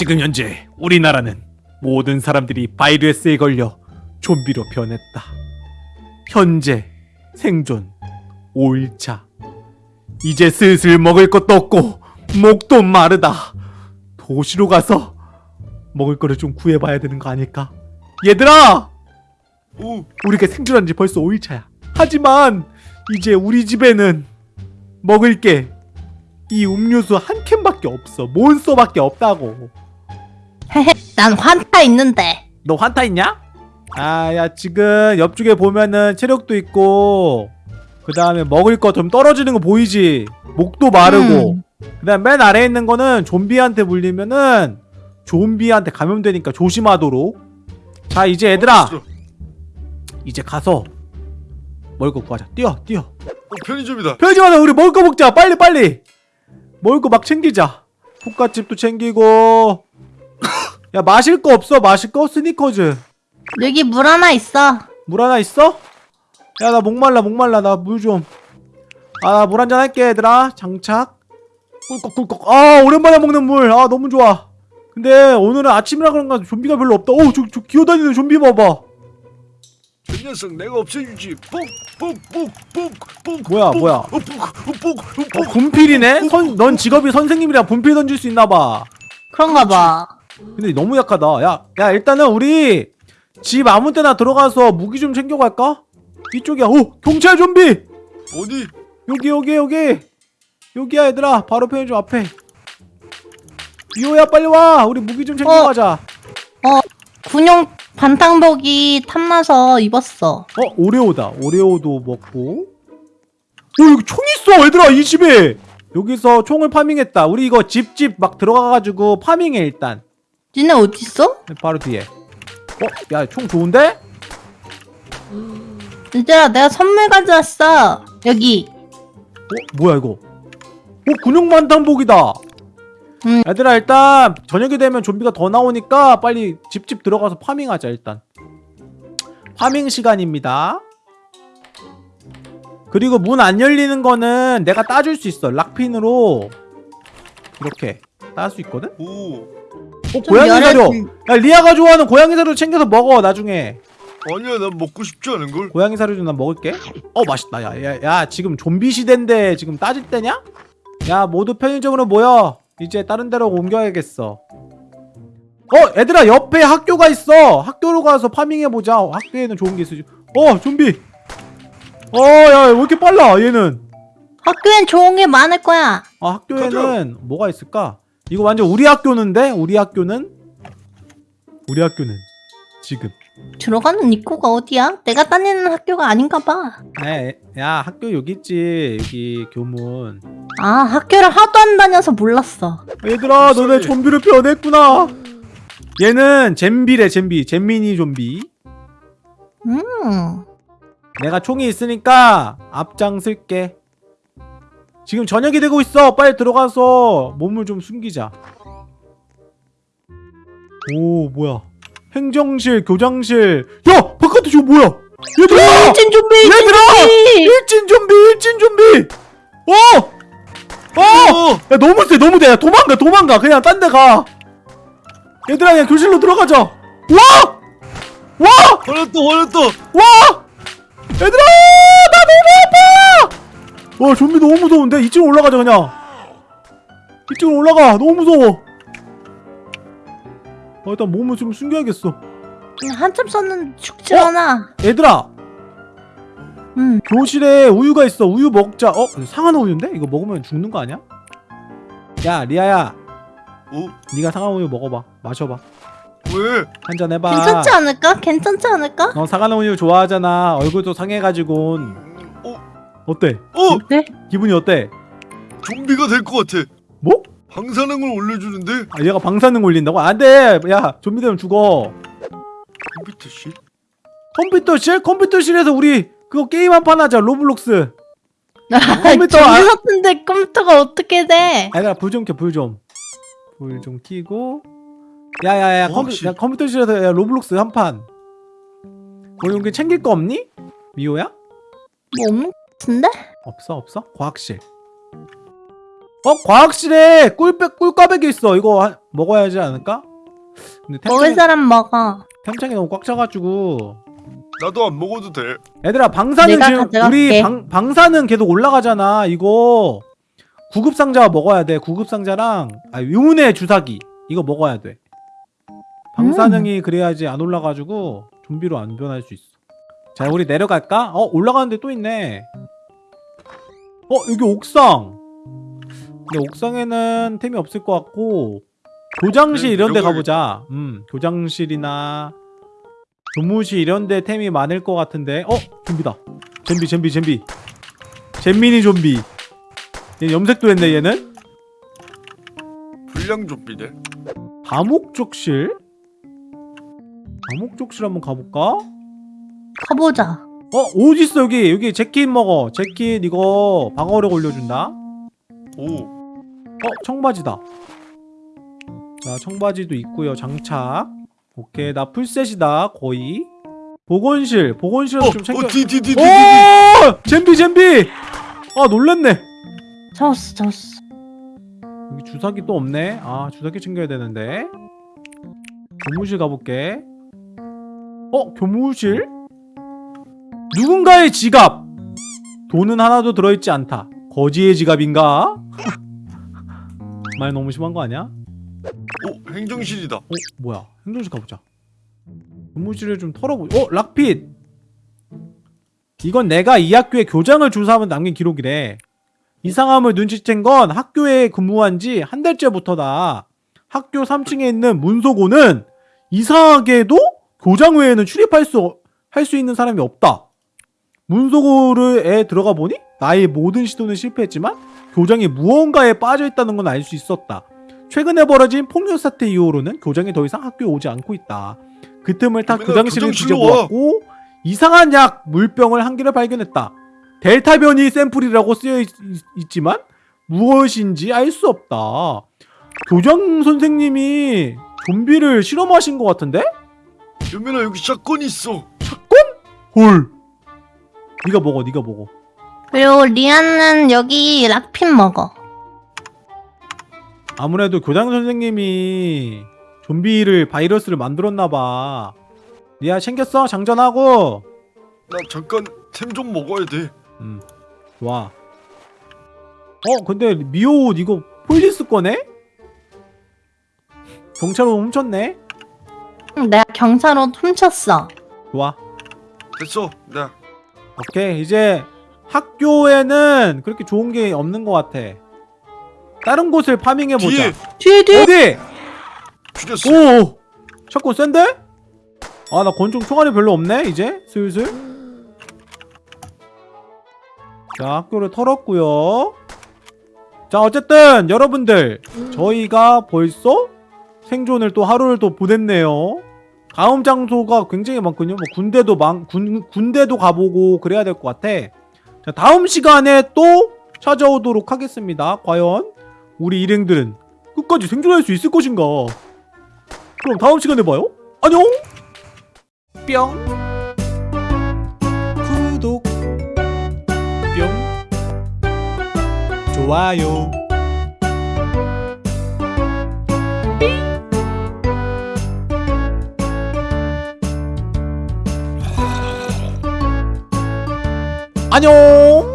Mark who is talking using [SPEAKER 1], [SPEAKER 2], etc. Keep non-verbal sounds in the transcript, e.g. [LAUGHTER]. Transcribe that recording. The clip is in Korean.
[SPEAKER 1] 지금 현재 우리나라는 모든 사람들이 바이러스에 걸려 좀비로 변했다. 현재 생존 5일차. 이제 슬슬 먹을 것도 없고 목도 마르다. 도시로 가서 먹을 거를 좀 구해봐야 되는 거 아닐까? 얘들아!
[SPEAKER 2] 오,
[SPEAKER 1] 우리가 생존한 지 벌써 5일차야. 하지만 이제 우리 집에는 먹을 게 이 음료수 한 캔밖에 없어. 몬스터밖에 없다고.
[SPEAKER 3] 난 환타 있는데.
[SPEAKER 1] 너 환타 있냐? 아, 야, 지금 옆쪽에 보면은 체력도 있고, 그 다음에 먹을 거 좀 떨어지는 거 보이지? 목도 마르고,
[SPEAKER 3] 음.
[SPEAKER 1] 그 다음 맨 아래에 있는 거는 좀비한테 물리면은 좀비한테 감염되니까 조심하도록. 자, 이제 얘들아,
[SPEAKER 2] 알았어.
[SPEAKER 1] 이제 가서 먹을 거 구하자. 뛰어, 뛰어.
[SPEAKER 2] 어, 편의점이다.
[SPEAKER 1] 편의점에서 우리 먹을 거 먹자. 빨리, 빨리. 먹을 거 막 챙기자. 볶아집도 챙기고. 야, 마실 거 없어? 마실 거? 스니커즈.
[SPEAKER 3] 여기 물 하나 있어.
[SPEAKER 1] 물 하나 있어? 야 나 목말라 목말라 나 물 좀. 아 나 물 한잔 할게 얘들아. 장착. 꿀꺽꿀꺽. 아 오랜만에 먹는 물. 아 너무 좋아. 근데 오늘은 아침이라 그런가 좀비가 별로 없다. 어저 저 기어다니는 좀비 봐봐.
[SPEAKER 2] 저 녀석 내가 없애주지. 뽁뽁뽁뽁뽁.
[SPEAKER 1] 뭐야, 뭐야.
[SPEAKER 2] 어, 뽁뽁뽁뽁.
[SPEAKER 1] 어, 분필이네? 선, 넌 직업이 선생님이라 분필 던질 수 있나 봐.
[SPEAKER 3] 그런가 봐.
[SPEAKER 1] 근데 너무 약하다. 야, 야 일단은 우리 집 아무 때나 들어가서 무기 좀 챙겨갈까? 이쪽이야. 오 경찰 좀비.
[SPEAKER 2] 어디?
[SPEAKER 1] 여기 여기 여기 여기야 얘들아 바로 편의점 앞에 이호야 빨리 와 우리 무기 좀 챙겨가자 어,
[SPEAKER 3] 군용 반탕복이 탐나서 입었어.
[SPEAKER 1] 오레오다 오레오도 먹고 오 여기 총 있어 얘들아 이 집에 여기서 총을 파밍했다 우리 이거 집집 막 들어가가지고 파밍해 일단
[SPEAKER 3] 니네 어딨어?
[SPEAKER 1] 바로 뒤에 어? 야 총 좋은데?
[SPEAKER 3] 얘들아, 내가 선물 가져왔어. 여기.
[SPEAKER 1] 어? 뭐야 이거 어 군용 반탄복이다
[SPEAKER 3] 음.
[SPEAKER 1] 얘들아 일단 저녁이 되면 좀비가 더 나오니까 빨리 집집 들어가서 farming하자 일단 farming 시간입니다 그리고 문 안 열리는 거는 내가 따줄 수 있어 lock pin으로 이렇게 딸수 있거든?
[SPEAKER 2] 오.
[SPEAKER 1] 어 고양이 사료. 야 리아가 좋아하는 고양이 사료 챙겨서 먹어 나중에.
[SPEAKER 2] 아니야, 난 먹고 싶지 않은 걸.
[SPEAKER 1] 고양이 사료 좀 난 먹을게. 어 맛있다. 야 야 야, 지금 좀비 시대인데 지금 따질 때냐? 야 모두 편의점으로 모여. 이제 다른 데로 옮겨야겠어. 어 얘들아 옆에 학교가 있어. 학교로 가서 파밍해보자. 학교에는 좋은 게 있으지. 어 좀비. 어 야 왜 이렇게 빨라 얘는?
[SPEAKER 3] 학교엔 좋은 게 많을 거야.
[SPEAKER 1] 아 학교에는 뭐가 있을까? 이거 완전 우리 학교는데? 우리 학교는? 우리 학교는 지금
[SPEAKER 3] 들어가는 입구가 어디야? 내가 다니는 학교가 아닌가 봐.
[SPEAKER 1] 네, 야 학교 여기 있지 여기 교문
[SPEAKER 3] 아, 학교를 하도 안 다녀서 몰랐어.
[SPEAKER 1] 얘들아 너네. 좀비로 변했구나 얘는 잼비래 잼비 잼미니 좀비
[SPEAKER 3] 음.
[SPEAKER 1] 내가 총이 있으니까 앞장 쓸게 지금 저녁이 되고 있어 빨리 들어가서 몸을 좀 숨기자 오 뭐야 행정실 교장실 야 바깥에 저거 뭐야 얘들아
[SPEAKER 3] 일진 좀비!
[SPEAKER 1] 얘들아! 일진 좀비 일진 좀비 어! 어!
[SPEAKER 2] 어.
[SPEAKER 1] 야 너무 세 너무 돼 야, 도망가 도망가 그냥 딴 데 가 얘들아 그냥 교실로 들어가자 와! 와!
[SPEAKER 2] 화났다, 화났다.
[SPEAKER 1] 와! 얘들아 나 너무 아파 와 좀비 너무 무서운데 2층 올라가자 그냥 2층 올라가 너무 무서워 어, 일단 몸을 좀 숨겨야겠어
[SPEAKER 3] 한참 썼는데 죽지
[SPEAKER 1] 어?
[SPEAKER 3] 않아.
[SPEAKER 1] 얘들아
[SPEAKER 3] 응.
[SPEAKER 1] 교실에 우유가 있어 우유 먹자 어? 상한 우유인데? 이거 먹으면 죽는 거 아니야? 야 리아야
[SPEAKER 2] 어?
[SPEAKER 1] 네가 상한 우유 먹어봐 마셔봐
[SPEAKER 2] 왜?
[SPEAKER 1] 한잔 해봐
[SPEAKER 3] 괜찮지 않을까? 괜찮지 않을까?
[SPEAKER 1] 너 상한 우유 좋아하잖아 얼굴도 상해가지고
[SPEAKER 2] 어?
[SPEAKER 1] 어때?
[SPEAKER 2] 어?
[SPEAKER 3] 네?
[SPEAKER 1] 기분이 어때?
[SPEAKER 2] 좀비가 될 것 같아.
[SPEAKER 1] 뭐?
[SPEAKER 2] 방사능을 올려주는데?
[SPEAKER 1] 아, 얘가 방사능 올린다고? 안돼 야 좀비 되면 죽어
[SPEAKER 2] 컴퓨터실?
[SPEAKER 1] 컴퓨터실? 컴퓨터실에서 우리 그거 게임 한 판 하자 Roblox 컴퓨터
[SPEAKER 3] 컴퓨터
[SPEAKER 1] 아-
[SPEAKER 3] 같은데 컴퓨터가 어떻게 돼?
[SPEAKER 1] 얘들아 불좀 켜 불 좀 불 좀 켜고 야야야
[SPEAKER 2] 어,
[SPEAKER 1] 컴퓨,
[SPEAKER 2] 씨.
[SPEAKER 1] 야, 컴퓨터실에서 야, Roblox 한판 뭐 여기 챙길 거 없니? 미호야?
[SPEAKER 3] 뭐 없는 것 같은데?
[SPEAKER 1] 없어 없어? 과학실 어 과학실에 꿀빼 꿀꽈배기 있어. 이거 하- 먹어야 하지 않을까? 근데
[SPEAKER 3] 먹을
[SPEAKER 1] 템창이,
[SPEAKER 3] 사람 먹어.
[SPEAKER 1] 템창이 너무 꽉 차가지고
[SPEAKER 2] 나도 안 먹어도 돼.
[SPEAKER 1] 얘들아
[SPEAKER 3] 내가
[SPEAKER 1] 지금
[SPEAKER 3] 가져갈게.
[SPEAKER 1] 우리 방, 방사는 계속 올라가잖아. 이거 구급 상자 먹어야 돼. 구급 상자랑 아 의문의 주사기 이거 먹어야 돼. 방사능이 그래야지 안 올라가지고 좀비로 안 변할 수 있어. 자 우리 내려갈까? 어 올라가는데 또 있네. 어 여기 옥상. 근데 옥상에는 템이 없을 것 같고 교장실
[SPEAKER 2] 네,
[SPEAKER 1] 이런 데. 가보자. 음 교장실이나 교무실 이런 데 템이 많을 것 같은데 어? 좀비다 좀비 좀비 좀비 잼민이 좀비 얘 염색도 했네 얘는
[SPEAKER 2] 불량 좀비네.
[SPEAKER 1] 다목적실? 다목적실 한번 가볼까?
[SPEAKER 3] 가보자.
[SPEAKER 1] 어 어딨어 여기 여기 재킷 먹어 재킷 이거 방어력 올려준다
[SPEAKER 2] 오.
[SPEAKER 1] 어 청바지다 자 청바지도 있고요 장착 오케이 나 풀셋이다 거의 보건실 보건실은
[SPEAKER 2] 어,
[SPEAKER 1] 좀 챙겨
[SPEAKER 2] 어, 디디디디.
[SPEAKER 1] 오! 잼비 잼비! 아 놀랬네
[SPEAKER 3] 졌어 졌어.
[SPEAKER 1] 여기 주사기 또 없네 아 주사기 챙겨야 되는데 교무실 가볼게 어? 교무실? 누군가의 지갑 돈은 하나도 들어있지 않다 거지의 지갑인가? [LAUGHS] 말 너무 심한 거 아니야?
[SPEAKER 2] 오, 행정실이다.
[SPEAKER 1] 어? 뭐야 행정실 가보자 교무실을 좀 털어보자 어? 락핏 이건 내가 이 학교의 교장을 조사하면 남긴 기록이래 이상함을 눈치챈 건 학교에 근무한 지 한 달째부터다 학교 3층에 있는 문소고는 이상하게도 교장 외에는 출입할 수, 할 수 있는 사람이 없다 문소고에 들어가 보니 나의 모든 시도는 실패했지만 교장이 무언가에 빠져있다는 건 알 수 있었다 최근에 벌어진 폭력 사태 이후로는 교장이 더 이상 학교에 오지 않고 있다. 그 틈을 타 교장실을 뒤져보았고 이상한 약 물병을 한 개를 발견했다. 델타 변이 샘플이라고 쓰여 있, 지만 무엇인지 알 수 없다. 교장 선생님이 좀비를 실험하신 것 같은데?
[SPEAKER 2] 유민아 여기 샷건이 있어.
[SPEAKER 1] 헐. 네가 먹어, 네가 먹어.
[SPEAKER 3] 그리고 리안은 여기 락핀 먹어.
[SPEAKER 1] 아무래도 교장 선생님이 좀비를 바이러스를 만들었나봐. 니야 챙겼어? 장전하고.
[SPEAKER 2] 나 잠깐 템 좀 먹어야 돼.
[SPEAKER 1] 음, 좋아. 어, 근데 미호 옷 이거 police 거네? 경찰로 훔쳤네?
[SPEAKER 3] 응, 내가 경찰로 훔쳤어.
[SPEAKER 1] 좋아.
[SPEAKER 2] 됐어. 나
[SPEAKER 1] 오케이. 이제 학교에는 그렇게 좋은 게 없는 것 같아. 다른 곳을 farming해보자.
[SPEAKER 2] 뒤에
[SPEAKER 3] 뒤에 뒤에.
[SPEAKER 1] 어디?
[SPEAKER 2] 죽였어.
[SPEAKER 1] 오! shotgun 센데? 아, 나 권총 총알이 별로 없네, 이제? 슬슬. 자, 학교를 털었고요 자, 어쨌든, 여러분들. 저희가 벌써 생존을 또 하루를 또 보냈네요. 다음 장소가 굉장히 많군요. 뭐, 군대도 많, 군, 군대도 가보고 그래야 될 것 같아. 자, 다음 시간에 또 찾아오도록 하겠습니다. 과연, 우리 일행들은 끝까지 생존할 수 있을 것인가? 그럼 다음 시간에 봐요. 안녕. 뿅. 구독. 뿅. 좋아요. 안녕.